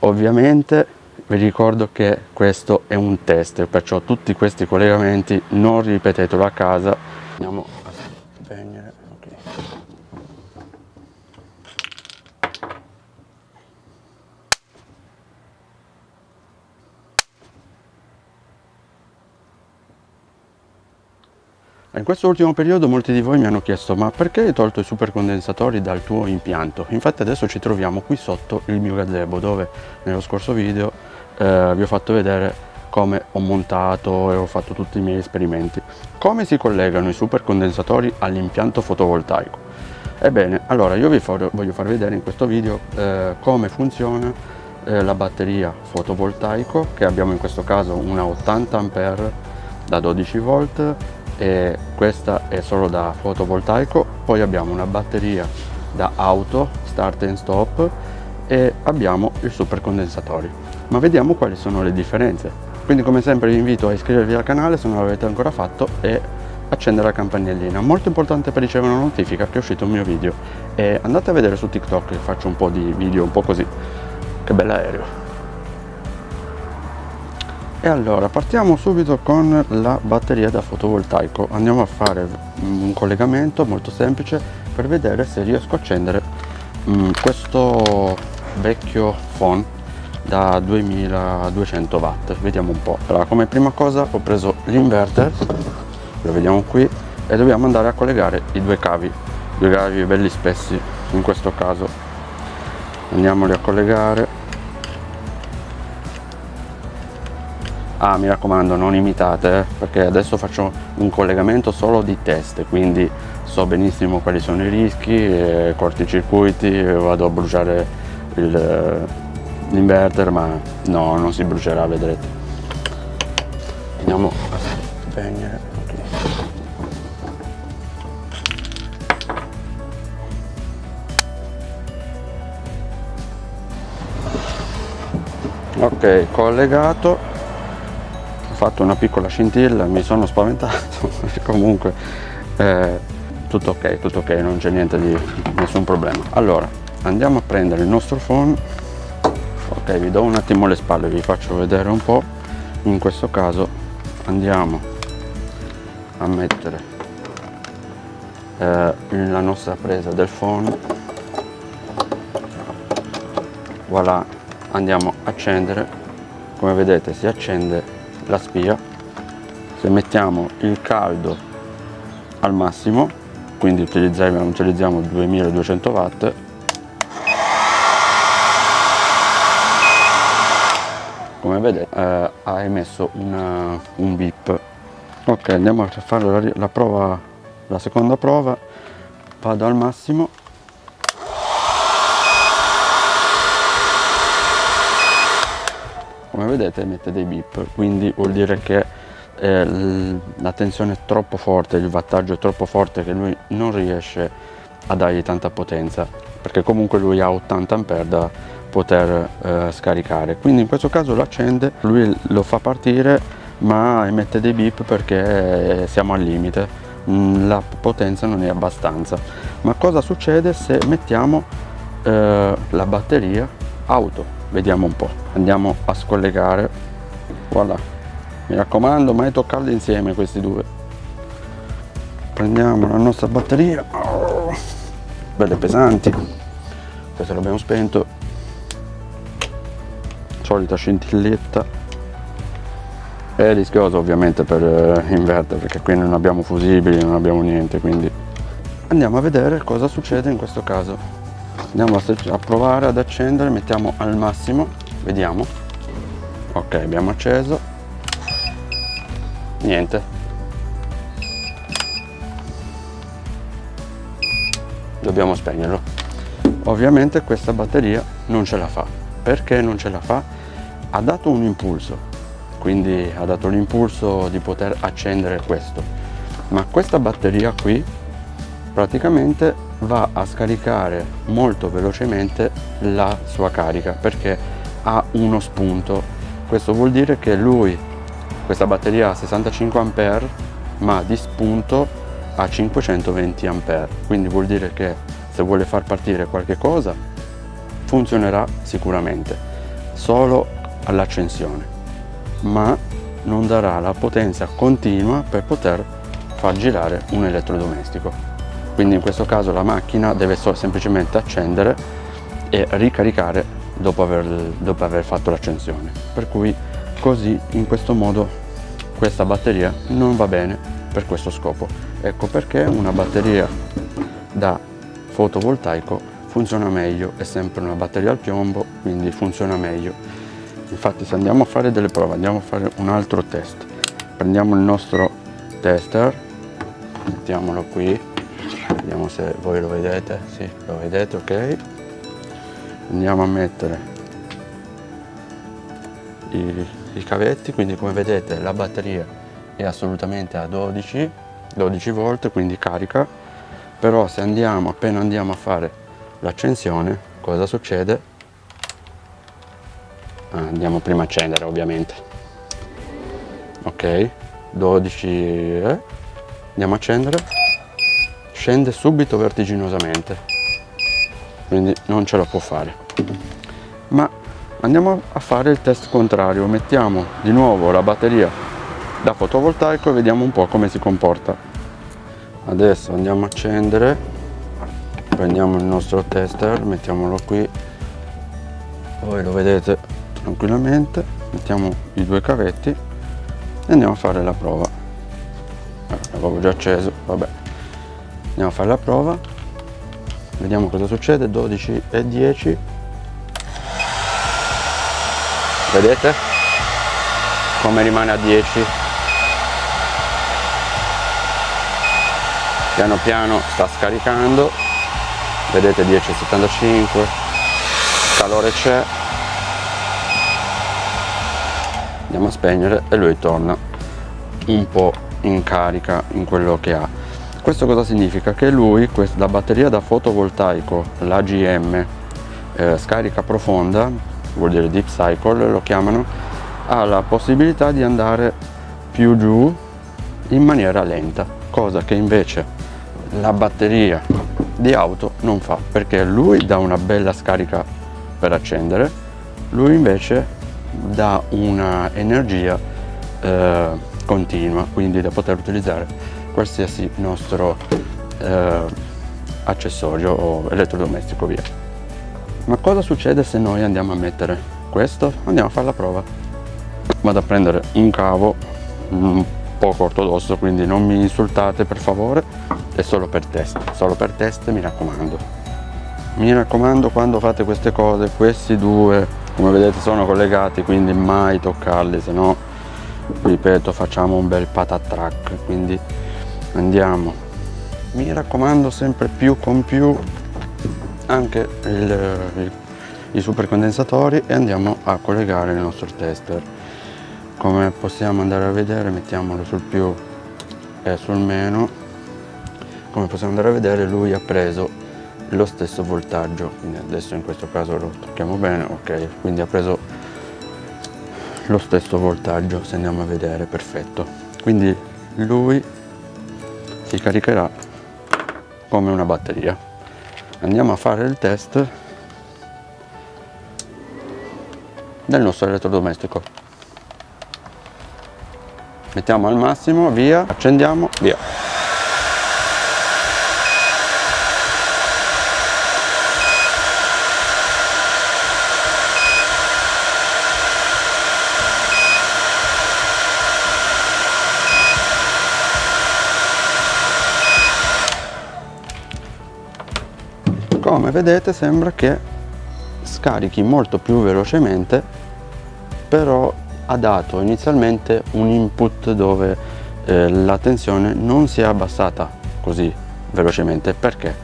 ovviamente vi ricordo che questo è un test perciò tutti questi collegamenti non ripetetelo a casa. Andiamo a spegnere okay. In questo ultimo periodo molti di voi mi hanno chiesto ma perché hai tolto i supercondensatori dal tuo impianto? Infatti adesso ci troviamo qui sotto il mio gazebo dove nello scorso video eh, vi ho fatto vedere come ho montato e ho fatto tutti i miei esperimenti. Come si collegano i supercondensatori all'impianto fotovoltaico? Ebbene, allora io vi for voglio far vedere in questo video eh, come funziona eh, la batteria fotovoltaico che abbiamo in questo caso una 80 A da 12 volt e questa è solo da fotovoltaico poi abbiamo una batteria da auto start and stop e abbiamo i supercondensatori ma vediamo quali sono le differenze. Quindi come sempre vi invito a iscrivervi al canale se non l'avete ancora fatto e accendere la campanellina. Molto importante per ricevere una notifica che è uscito un mio video. E andate a vedere su tiktok che faccio un po' di video un po' così. Che bell'aereo e allora partiamo subito con la batteria da fotovoltaico. Andiamo a fare un collegamento molto semplice per vedere se riesco a accendere um, questo vecchio phone da 2200 watt. Vediamo un po' allora come prima cosa ho preso l'inverter lo vediamo qui e dobbiamo andare a collegare i due cavi. Due cavi belli spessi in questo caso. Andiamoli a collegare ah mi raccomando non imitate eh, perché adesso faccio un collegamento solo di test quindi so benissimo quali sono i rischi eh, corticircuiti vado a bruciare l'inverter ma no non si brucerà vedrete. Andiamo. A spegnere ok collegato fatto una piccola scintilla mi sono spaventato comunque eh, tutto ok tutto ok non c'è niente di nessun problema. Allora andiamo a prendere il nostro phone. Ok vi do un attimo le spalle vi faccio vedere un po. In questo caso andiamo a mettere eh, la nostra presa del phone. Voilà andiamo a accendere. Come vedete si accende la spia. Se mettiamo il caldo al massimo quindi utilizziamo, utilizziamo 2200 watt. Come vedete eh, ha emesso una, un bip. Ok andiamo a fare la, la prova la seconda prova. Vado al massimo vedete emette dei bip quindi vuol dire che eh, la tensione è troppo forte il wattaggio è troppo forte che lui non riesce a dargli tanta potenza perché comunque lui ha 80 ampere da poter eh, scaricare. Quindi in questo caso lo accende lui lo fa partire ma emette dei bip perché siamo al limite. Mm, la potenza non è abbastanza. Ma cosa succede se mettiamo eh, la batteria auto vediamo un po' andiamo a scollegare. Voilà. Mi raccomando mai toccarli insieme questi due. Prendiamo la nostra batteria. Belle pesanti. Questo l'abbiamo spento. Solita scintilletta. È rischioso ovviamente per eh, inverter perché qui non abbiamo fusibili non abbiamo niente quindi andiamo a vedere cosa succede in questo caso andiamo a provare ad accendere mettiamo al massimo vediamo. Ok abbiamo acceso. Niente. Dobbiamo spegnerlo. Ovviamente questa batteria non ce la fa. Perché non ce la fa? Ha dato un impulso quindi ha dato l'impulso di poter accendere questo. Ma questa batteria qui praticamente va a scaricare molto velocemente la sua carica perché ha uno spunto. Questo vuol dire che lui questa batteria ha 65 ampere ma di spunto ha 520 ampere. Quindi vuol dire che se vuole far partire qualche cosa funzionerà sicuramente solo all'accensione. Ma non darà la potenza continua per poter far girare un elettrodomestico quindi in questo caso la macchina deve semplicemente accendere e ricaricare dopo aver, dopo aver fatto l'accensione. Per cui così in questo modo questa batteria non va bene per questo scopo. Ecco perché una batteria da fotovoltaico funziona meglio è sempre una batteria al piombo quindi funziona meglio. Infatti se andiamo a fare delle prove andiamo a fare un altro test. Prendiamo il nostro tester mettiamolo qui vediamo se voi lo vedete. Sì lo vedete ok. Andiamo a mettere i, i cavetti. Quindi come vedete la batteria è assolutamente a 12 12 volt quindi carica. Però se andiamo appena andiamo a fare l'accensione cosa succede? Ah, andiamo prima a accendere ovviamente. Ok 12 eh. andiamo a accendere scende subito vertiginosamente. Quindi non ce la può fare. Ma andiamo a fare il test contrario. Mettiamo di nuovo la batteria da fotovoltaico e vediamo un po' come si comporta. Adesso andiamo a accendere. Prendiamo il nostro tester mettiamolo qui. Voi lo vedete tranquillamente. Mettiamo i due cavetti e andiamo a fare la prova. Eh, l'avevo già acceso vabbè andiamo a fare la prova. Vediamo cosa succede. 12 e 10 vedete? Come rimane a 10 piano piano sta scaricando. Vedete 10,75 calore c'è. Andiamo a spegnere e lui torna un po' in carica in quello che ha questo cosa significa? che lui, la batteria da fotovoltaico, l'AGM eh, scarica profonda vuol dire deep cycle lo chiamano ha la possibilità di andare più giù in maniera lenta cosa che invece la batteria di auto non fa perché lui dà una bella scarica per accendere lui invece dà una energia eh, continua quindi da poter utilizzare qualsiasi nostro eh, accessorio o elettrodomestico via. Ma cosa succede se noi andiamo a mettere questo? Andiamo a fare la prova. Vado a prendere un cavo un poco ortodosso quindi non mi insultate per favore è solo per test solo per test mi raccomando. Mi raccomando quando fate queste cose questi due come vedete sono collegati quindi mai toccarli se no ripeto facciamo un bel patatrack quindi andiamo. Mi raccomando sempre più con più anche il, il, i supercondensatori e andiamo a collegare il nostro tester. Come possiamo andare a vedere mettiamolo sul più e sul meno. Come possiamo andare a vedere lui ha preso lo stesso voltaggio. Quindi adesso in questo caso lo tocchiamo bene ok? Quindi ha preso lo stesso voltaggio se andiamo a vedere perfetto. Quindi lui si caricherà come una batteria. Andiamo a fare il test del nostro elettrodomestico. Mettiamo al massimo via accendiamo via come vedete sembra che scarichi molto più velocemente però ha dato inizialmente un input dove eh, la tensione non si è abbassata così velocemente. Perché?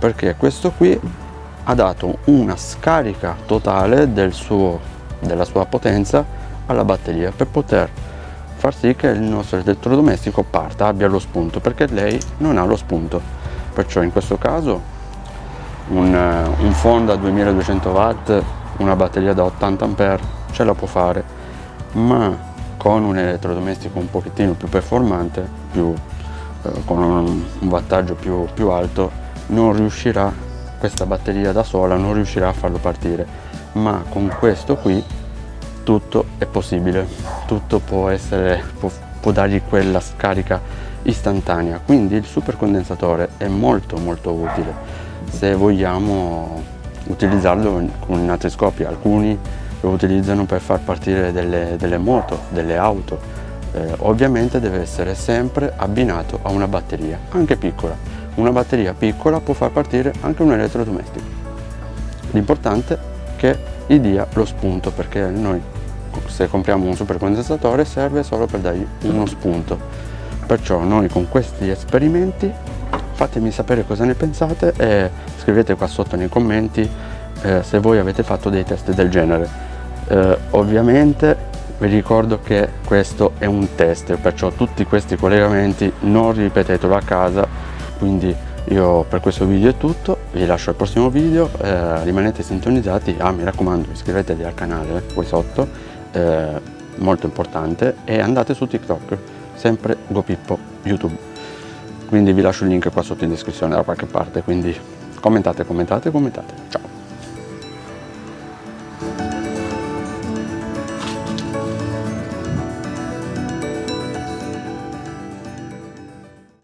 Perché questo qui ha dato una scarica totale del suo, della sua potenza alla batteria per poter far sì che il nostro elettrodomestico parta abbia lo spunto perché lei non ha lo spunto. Perciò in questo caso un, eh, un Fonda 2200 watt una batteria da 80 A ce la può fare ma con un elettrodomestico un pochettino più performante più, eh, con un, un wattaggio più, più alto non riuscirà questa batteria da sola non riuscirà a farlo partire. Ma con questo qui tutto è possibile tutto può essere può, può dargli quella scarica istantanea. Quindi il supercondensatore è molto molto utile se vogliamo utilizzarlo con altri scopi alcuni lo utilizzano per far partire delle, delle moto delle auto. Eh, ovviamente deve essere sempre abbinato a una batteria anche piccola. Una batteria piccola può far partire anche un elettrodomestico. L'importante è che gli dia lo spunto perché noi se compriamo un supercondensatore serve solo per dargli uno spunto. Perciò noi con questi esperimenti fatemi sapere cosa ne pensate e scrivete qua sotto nei commenti eh, se voi avete fatto dei test del genere. Eh, ovviamente vi ricordo che questo è un test perciò tutti questi collegamenti non ripetetelo a casa. Quindi io per questo video è tutto vi lascio al prossimo video eh, rimanete sintonizzati ah mi raccomando iscrivetevi al canale qui sotto eh, molto importante e andate su tiktok sempre gopippo youtube quindi vi lascio il link qua sotto in descrizione da qualche parte quindi commentate commentate commentate. Ciao